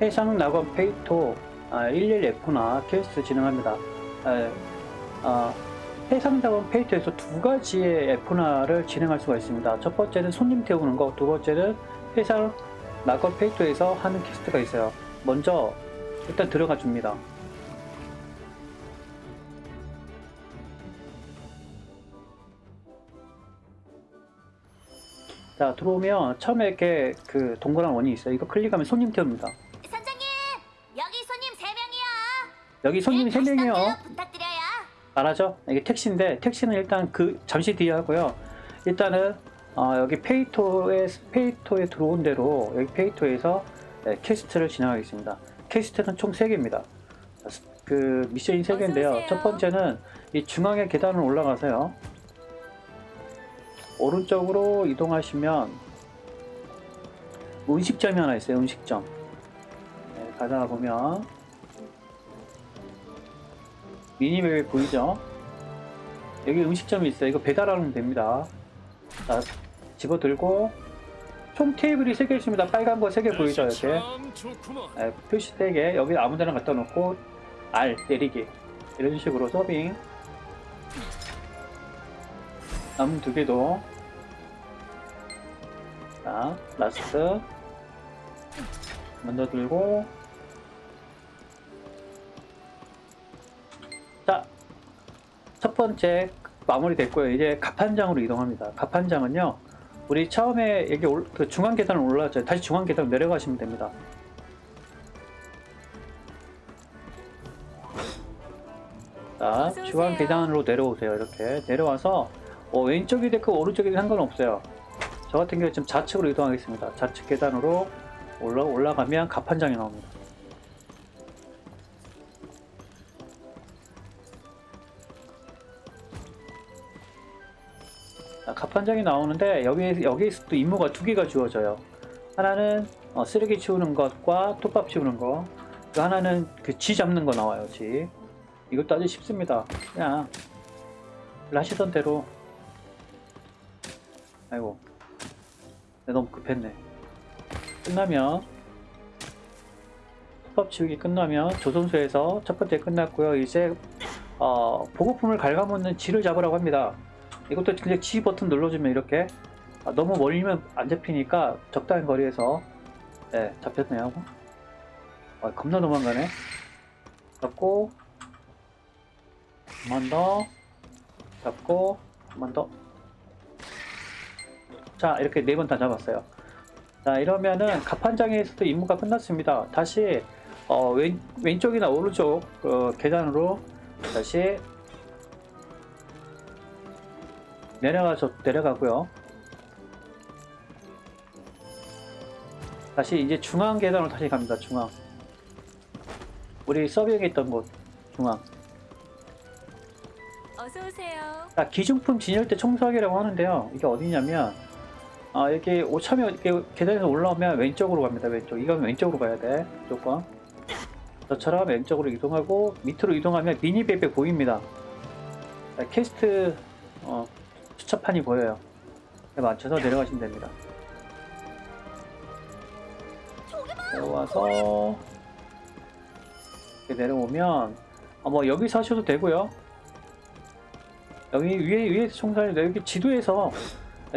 해상 낙원 페이토 아, 일일 에포나 퀘스트 진행합니다. 아, 아, 해상 낙원 페이토에서 두 가지의 에포나를 진행할 수가 있습니다. 첫 번째는 손님 태우는 거, 두 번째는 해상 낙원 페이토에서 하는 퀘스트가 있어요. 먼저 일단 들어가 줍니다. 자 들어오면 처음에 이렇게 그 동그란 원이 있어요. 이거 클릭하면 손님 태웁니다. 여기 손님이 세 네, 명이요. 다시 부탁드려요. 알아죠? 이게 택시인데 택시는 일단 그 잠시 뒤에 하고요. 일단은 어, 여기 페이토에 페이토에 들어온 대로 여기 페이토에서 네, quest를 진행하겠습니다. quest는 총 3개입니다. 그 미션이 3개인데요. 어서 오세요. 첫 번째는 이 중앙의 계단을 올라가세요. 오른쪽으로 이동하시면 음식점이 하나 있어요. 음식점. 네, 가다가 보면 미니맵이 보이죠? 여기 음식점이 있어요. 이거 배달하면 됩니다. 자, 집어들고 총 테이블이 3개 있습니다. 빨간 거 3개 보이죠? 이렇게. 네, 표시 3개 여기 아무 데나 갖다 놓고 R 때리기 이런 식으로 서빙 남은 두 개도 자 last 먼저 들고 번째 마무리 됐고요 이제 갑판장으로 이동합니다 갑판장은요 우리 처음에 여기 올- 그 중앙 계단을 올라왔죠 다시 중앙 계단으로 내려가시면 됩니다 자, 오세요. 계단으로 내려오세요. 이렇게 내려와서 어, 왼쪽이 됐고 오른쪽이 상관없어요. 저 같은 경우 지금 좌측으로 이동하겠습니다. 좌측 계단으로 올라 올라가면 갑판장이 나옵니다. 자, 갑판장이 나오는데 여기 여기에서 또 임무가 두 개가 주어져요. 하나는 어, 쓰레기 치우는 것과 톱밥 치우는 거. 또 하나는 그 쥐 잡는 거 나와요. 쥐. 이것도 아주 쉽습니다. 그냥 하시던 대로 아이고 내가 너무 급했네 끝나면 톱밥 치우기 끝나면 조선소에서 첫 번째 끝났고요 이제 어, 보급품을 갉아먹는 쥐를 잡으라고 합니다 이것도 그냥 G 버튼 눌러주면 이렇게 아, 너무 멀리면 안 잡히니까 적당한 거리에서 네, 잡혔네요 아, 겁나 도망가네 잡고 한 번 더 잡고 한 번 더. 자 이렇게 네 번 다 잡았어요. 자 이러면은 갑판장에서도 임무가 끝났습니다. 다시 어, 왼, 왼쪽이나 오른쪽 어, 계단으로 다시 내려가서 내려가고요. 다시 이제 중앙 계단으로 다시 갑니다. 중앙. 우리 서빙했던 곳 중앙. 어서 오세요. 자, 기중품 진열대 청소하기라고 하는데요. 이게 어디냐면, 아, 이렇게 오차면 이렇게 계단에서 올라오면 왼쪽으로 갑니다. 왼쪽. 이건 왼쪽으로 가야 돼. 무조건. 저처럼 왼쪽으로 이동하고, 밑으로 이동하면 미니맵에 보입니다. 자, 캐스트, 어, 수첩판이 보여요. 에 맞춰서 내려가시면 됩니다. 내려와서, 이렇게 내려오면, 아, 뭐, 여기서 하셔도 되고요. 여기 위에 위에서 청소하는데 여기 지도에서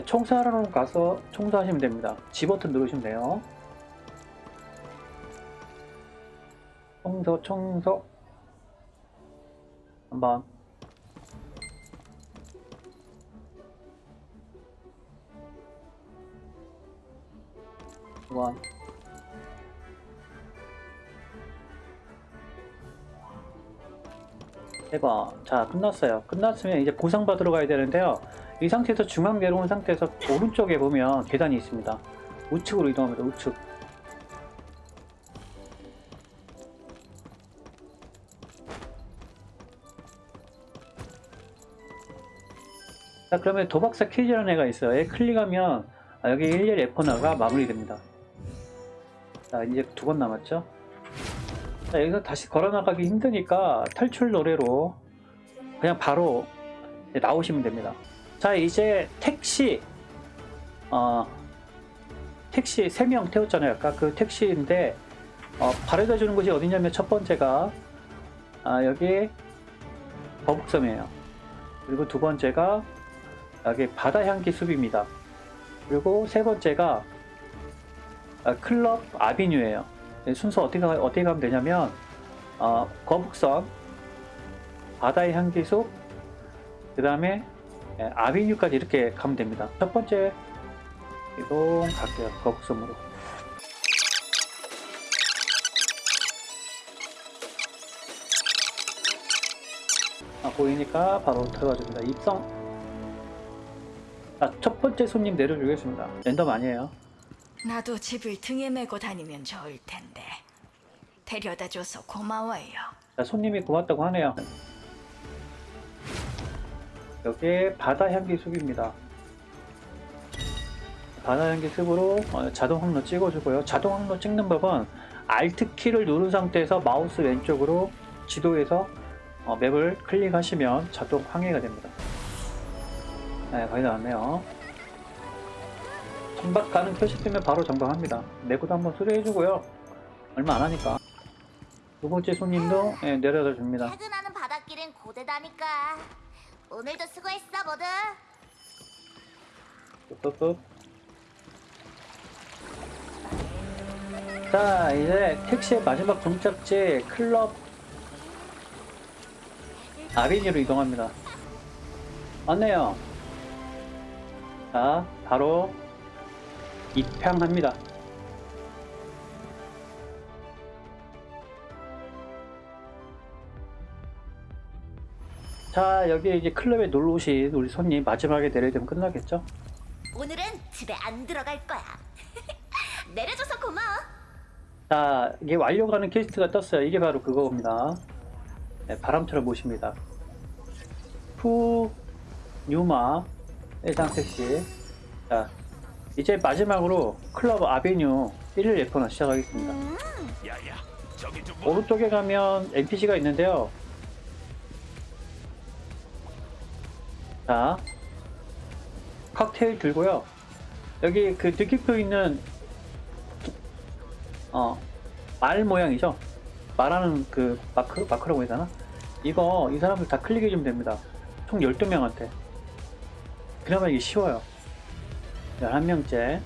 청소하러 가서 청소하시면 됩니다. G 버튼 누르시면 돼요. 청소 청소 한번 두번 해봐. 자, 끝났어요. 끝났으면 이제 보상받으러 가야 되는데요. 이 상태에서 중앙 내려온 상태에서 오른쪽에 보면 계단이 있습니다. 우측으로 이동합니다. 우측. 자, 그러면 도박사 퀴즈라는 애가 있어요. 얘 클릭하면 아, 여기 11 F나가 마무리됩니다. 자, 이제 두 번 남았죠? 자, 여기서 다시 걸어 나가기 힘드니까 탈출 노래로 그냥 바로 나오시면 됩니다. 자, 이제 택시, 어, 택시 3명 태웠잖아요. 아까 그 택시인데, 어, 바래다 주는 곳이 어디냐면 첫 번째가 아, 여기 거북섬이에요. 그리고 두 번째가 여기 바다 향기 숲입니다. 그리고 세 번째가 아, 클럽 아비뉴예요. 네, 순서 어떻게 가- 어떻게 가면 되냐면 어, 거북선, 바다의 향기 숲, 그 다음에 아비뉴까지 이렇게 가면 됩니다. 첫 번째 이동 갈게요. 거북섬으로. 아, 보이니까 바로 들어가줍니다. 입성. 자, 첫 번째 손님 내려주겠습니다. 랜덤 아니에요. 나도 집을 등에 메고 다니면 좋을 텐데. 데려다 줘서 고마워요. 자, 손님이 고맙다고 하네요. 여기 바다 향기 숲입니다. 바다 향기 숲으로 어, 자동 항로 찍어주고요. 자동 항로 찍는 법은 Alt 키를 누른 상태에서 마우스 왼쪽으로 지도에서 어, 맵을 클릭하시면 자동 항해가 됩니다. 네, 거의 다 왔네요. 정박 가는 표시 뜨면 바로 정박합니다. 내구도 한번 수리해주고요. 얼마 안 하니까. 두 번째 손님도 예, 내려다 줍니다. 퇴근하는 바닷길은 고되다니까. 오늘도 수고했어, 모두. 뚝뚝뚝. 자, 이제 택시의 마지막 종착지 클럽 아비니로 이동합니다. 왔네요. 자, 바로 입향합니다. 자, 여기 이제 클럽에 놀러 오신 우리 손님 마지막에 내려되면 끝나겠죠? 오늘은 집에 안 들어갈 거야. 내려줘서 고마워. 자, 이게 완료가는 퀘스트가 떴어요. 이게 바로 그거입니다. 네, 바람처럼 모십니다. 푸, 뉴마, 해상 택시. 자, 이제 마지막으로 클럽 아베뉴 1일 예포나 시작하겠습니다. 오른쪽에 가면 NPC가 있는데요. 자, 칵테일 들고요. 여기 그 느낌표 있는 어, 말 모양이죠. 말하는 그 마크, 마크라고 해야 되나? 이거 이 사람들 다 클릭해 주면 됩니다. 총 12명한테. 그나마 이게 쉬워요. 11명째.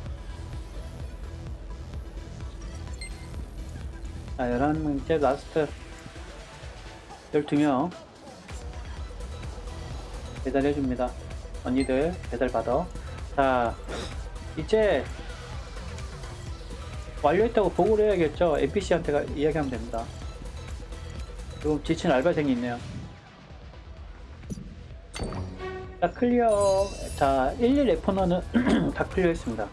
자, 11명째 last 12명 배달해줍니다. 언니들 배달 받아. 자, 이제 완료했다고 보고를 해야겠죠. NPC한테 이야기하면 됩니다. 지금 지친 알바생이 있네요. 자, clear. 자, 11 레포너는 다 clear 했습니다.